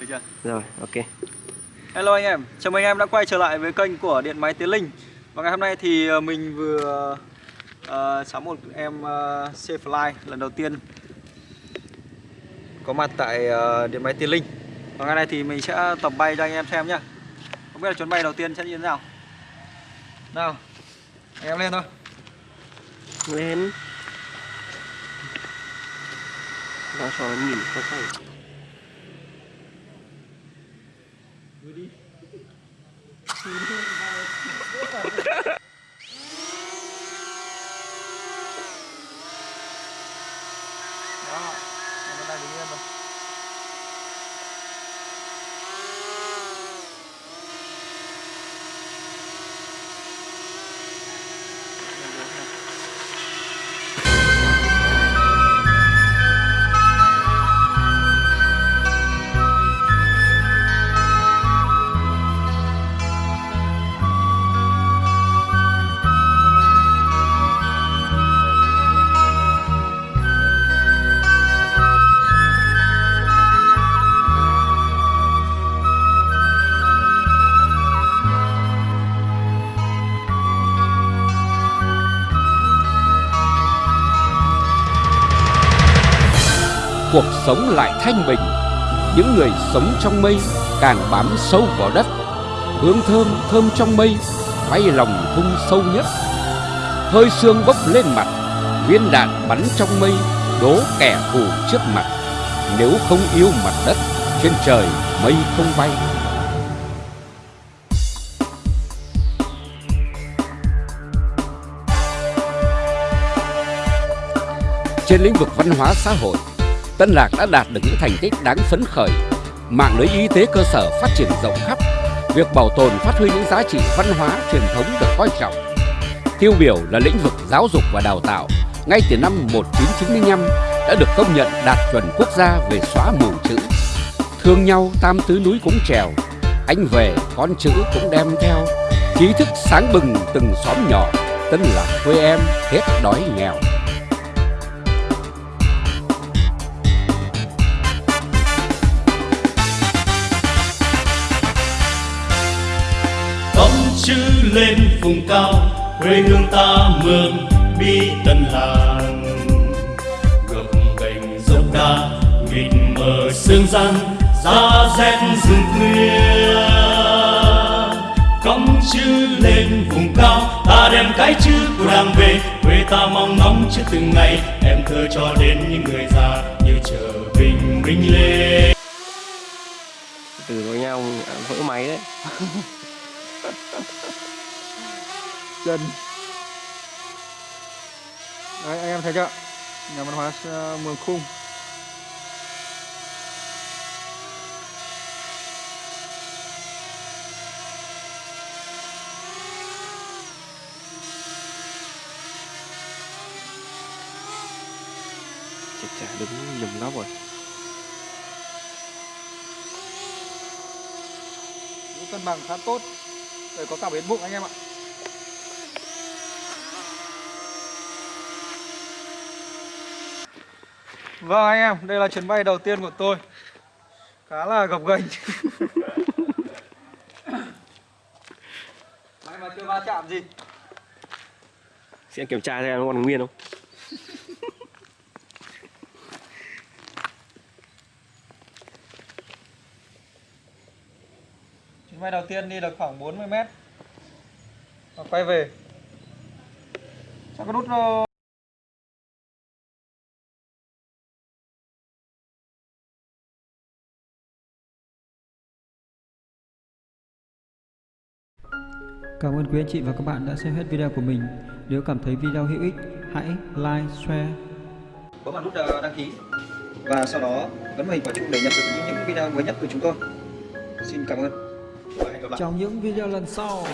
được chưa? Rồi, ok. Hello anh em, chào mừng anh em đã quay trở lại với kênh của Điện Máy Tiến Linh. Và ngày hôm nay thì ờ, mình vừa uh, sắm một em uh, C-Fly lần đầu tiên Có mặt tại uh, Điện Máy Tiến Linh. Và ngày này thì mình sẽ tập bay cho anh em xem nhá. Không biết là chuyến bay đầu tiên sẽ như thế nào. Nào, anh em lên thôi. Lên. Nó cho nhìn không phải. Đó, cuộc sống lại thanh bình. Những người sống trong mây càng bám sâu vào đất. Hương thơm thơm trong mây, bay lòng thung sâu nhất. Hơi sương bốc lên mặt, viên đạn bắn trong mây, đố kẻ thù trước mặt. Nếu không yêu mặt đất, trên trời mây không bay. Trên lĩnh vực văn hóa xã hội Tân Lạc đã đạt được những thành tích đáng phấn khởi. Mạng lưới y tế cơ sở phát triển rộng khắp. Việc bảo tồn phát huy những giá trị văn hóa, truyền thống được coi trọng. Tiêu biểu là lĩnh vực giáo dục và đào tạo. Ngay từ năm 1995 đã được công nhận đạt chuẩn quốc gia về xóa mù chữ. Thương nhau tam tứ núi cũng trèo. Anh về con chữ cũng đem theo. Trí thức sáng bừng từng xóm nhỏ. Tân Lạc quê em hết đói nghèo. Chữ lên vùng cao, quê hương ta mường bi tân làng. Gập gành dốc đá mịt mờ sương răng giá rét rừng khuya cõng chữ lên vùng cao, ta đem cái chữ của đảng về. Quê ta mong ngóng chữ từng ngày, em thơ cho đến những người già như chờ bình minh lên. Từ với nhau vỡ máy đấy. chân Đấy anh em thấy chưa? Nhà văn hóa ờ, Mường Khung. Chả chả đứng nhầm góc rồi. Cân bằng khá tốt Đây có cả bến bụng anh em ạ. Vâng anh em, đây là chuyến bay đầu tiên của tôi. Khá là gập ghềnh. May mà chưa va chạm gì? Sẽ kiểm tra xem nó còn nguyên không? Bay đầu tiên đi được khoảng 40 mét Và quay về Sao có nút Cảm ơn quý anh chị và các bạn đã xem hết video của mình. Nếu cảm thấy video hữu ích, hãy like, share. Bấm vào nút ờ, đăng ký và sau đó bấm vào hình quả chuông để nhận được những video mới nhất của chúng tôi. Xin cảm ơn. Hẹn gặp lại. Trong những video lần sau.